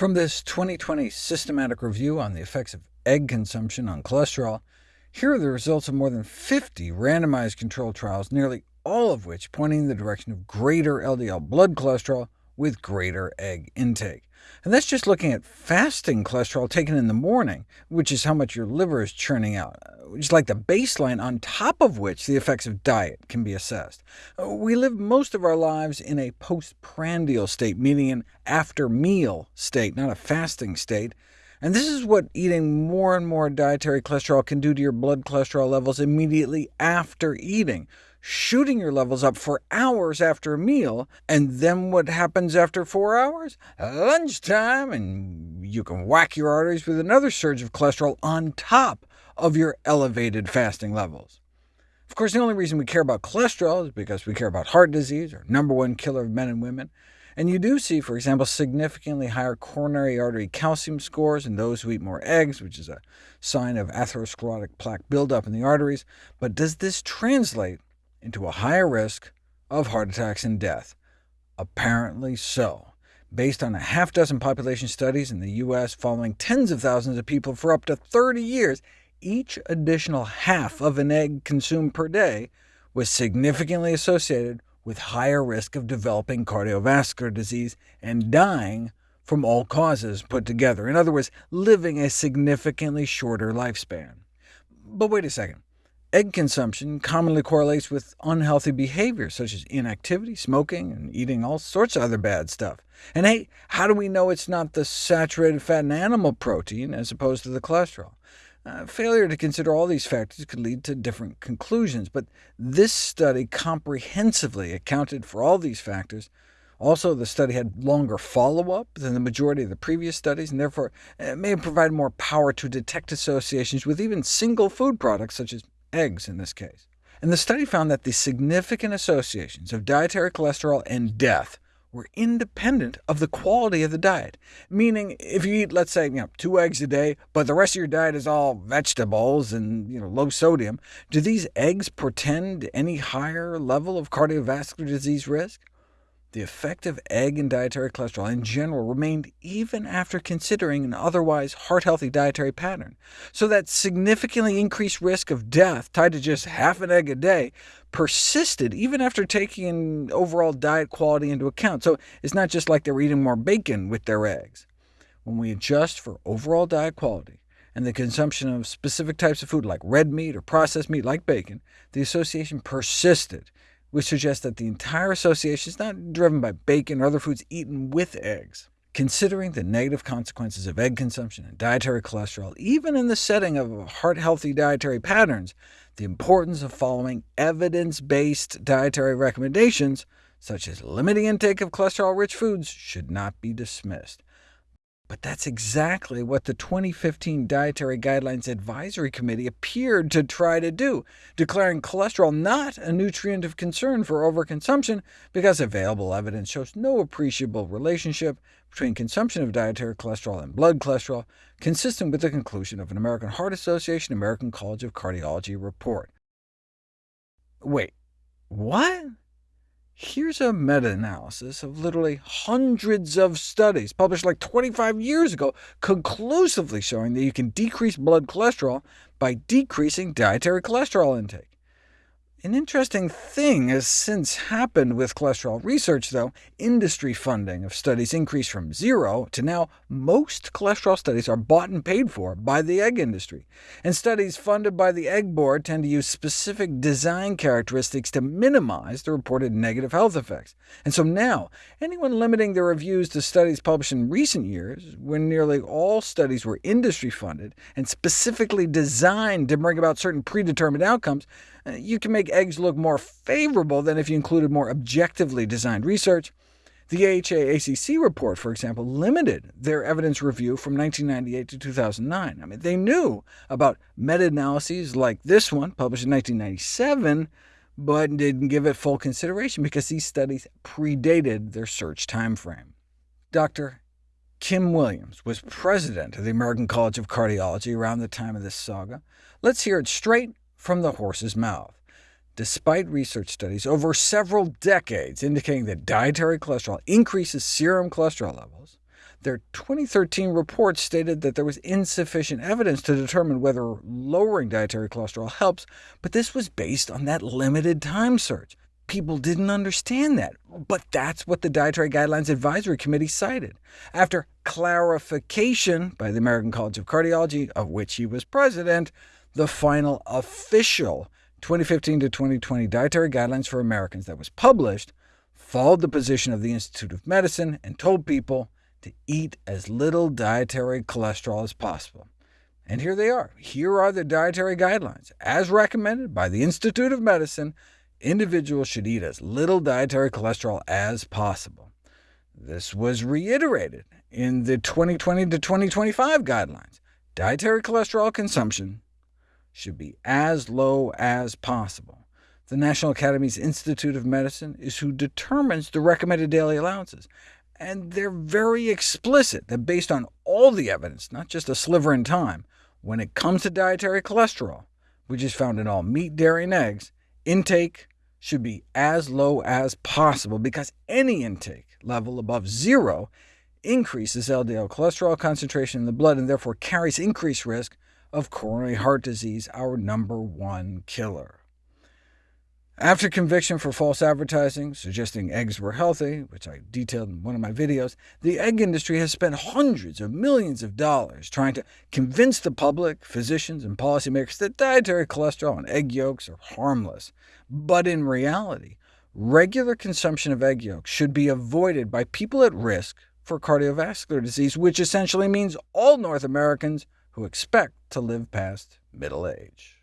From this 2020 systematic review on the effects of egg consumption on cholesterol, here are the results of more than 50 randomized controlled trials, nearly all of which pointing in the direction of greater LDL blood cholesterol with greater egg intake. And that's just looking at fasting cholesterol taken in the morning, which is how much your liver is churning out, which is like the baseline on top of which the effects of diet can be assessed. We live most of our lives in a postprandial state, meaning an after-meal state, not a fasting state, and this is what eating more and more dietary cholesterol can do to your blood cholesterol levels immediately after eating, shooting your levels up for hours after a meal, and then what happens after four hours? Lunchtime, and you can whack your arteries with another surge of cholesterol on top of your elevated fasting levels. Of course, the only reason we care about cholesterol is because we care about heart disease, our number one killer of men and women, and you do see, for example, significantly higher coronary artery calcium scores in those who eat more eggs, which is a sign of atherosclerotic plaque buildup in the arteries. But does this translate into a higher risk of heart attacks and death? Apparently so. Based on a half dozen population studies in the U.S. following tens of thousands of people for up to 30 years, each additional half of an egg consumed per day was significantly associated with higher risk of developing cardiovascular disease and dying from all causes put together. In other words, living a significantly shorter lifespan. But wait a second. Egg consumption commonly correlates with unhealthy behavior, such as inactivity, smoking, and eating all sorts of other bad stuff. And hey, how do we know it's not the saturated fat and animal protein as opposed to the cholesterol? Uh, failure to consider all these factors could lead to different conclusions, but this study comprehensively accounted for all these factors. Also, the study had longer follow-up than the majority of the previous studies, and therefore it may have provided more power to detect associations with even single food products, such as eggs in this case. And the study found that the significant associations of dietary cholesterol and death were independent of the quality of the diet, meaning if you eat, let's say, you know, two eggs a day, but the rest of your diet is all vegetables and you know, low sodium, do these eggs portend any higher level of cardiovascular disease risk? The effect of egg and dietary cholesterol in general remained even after considering an otherwise heart-healthy dietary pattern, so that significantly increased risk of death tied to just half an egg a day persisted even after taking overall diet quality into account. So it's not just like they were eating more bacon with their eggs. When we adjust for overall diet quality, and the consumption of specific types of food like red meat or processed meat like bacon, the association persisted, which suggests that the entire association is not driven by bacon or other foods eaten with eggs. Considering the negative consequences of egg consumption and dietary cholesterol, even in the setting of heart-healthy dietary patterns, the importance of following evidence-based dietary recommendations, such as limiting intake of cholesterol-rich foods, should not be dismissed. But that's exactly what the 2015 Dietary Guidelines Advisory Committee appeared to try to do, declaring cholesterol not a nutrient of concern for overconsumption, because available evidence shows no appreciable relationship between consumption of dietary cholesterol and blood cholesterol, consistent with the conclusion of an American Heart Association American College of Cardiology report. Wait, what? Here's a meta-analysis of literally hundreds of studies, published like 25 years ago, conclusively showing that you can decrease blood cholesterol by decreasing dietary cholesterol intake. An interesting thing has since happened with cholesterol research, though. Industry funding of studies increased from zero to now most cholesterol studies are bought and paid for by the egg industry, and studies funded by the Egg Board tend to use specific design characteristics to minimize the reported negative health effects. And so now, anyone limiting their reviews to studies published in recent years, when nearly all studies were industry-funded and specifically designed to bring about certain predetermined outcomes, Uh, you can make eggs look more favorable than if you included more objectively designed research. The AHA-ACC report, for example, limited their evidence review from 1998 to 2009. I mean, they knew about meta-analyses like this one, published in 1997, but didn't give it full consideration because these studies predated their search timeframe. Dr. Kim Williams was president of the American College of Cardiology around the time of this saga. Let's hear it straight from the horse's mouth. Despite research studies over several decades indicating that dietary cholesterol increases serum cholesterol levels, Their 2013 report stated that there was insufficient evidence to determine whether lowering dietary cholesterol helps, but this was based on that limited time search. People didn't understand that, but that's what the Dietary Guidelines Advisory Committee cited. After clarification by the American College of Cardiology, of which he was president, the final official 2015 to 2020 Dietary Guidelines for Americans that was published followed the position of the Institute of Medicine and told people to eat as little dietary cholesterol as possible. And here they are. Here are the dietary guidelines. As recommended by the Institute of Medicine, individuals should eat as little dietary cholesterol as possible. This was reiterated in the 2020 to 2025 guidelines. Dietary cholesterol consumption should be as low as possible. The National Academy's Institute of Medicine is who determines the recommended daily allowances, and they're very explicit that based on all the evidence, not just a sliver in time, when it comes to dietary cholesterol, which is found in all meat, dairy, and eggs, intake should be as low as possible, because any intake level above zero increases LDL cholesterol concentration in the blood, and therefore carries increased risk of coronary heart disease, our number one killer. After conviction for false advertising, suggesting eggs were healthy, which I detailed in one of my videos, the egg industry has spent hundreds of millions of dollars trying to convince the public, physicians, and policymakers that dietary cholesterol and egg yolks are harmless. But in reality, regular consumption of egg yolks should be avoided by people at risk for cardiovascular disease, which essentially means all North Americans who expect to live past middle age.